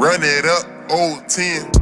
Run it up, old 10.